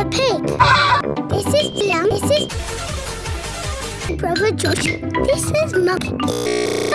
Peppa Pig. This is Liam. This is Brother Josh. This is Mum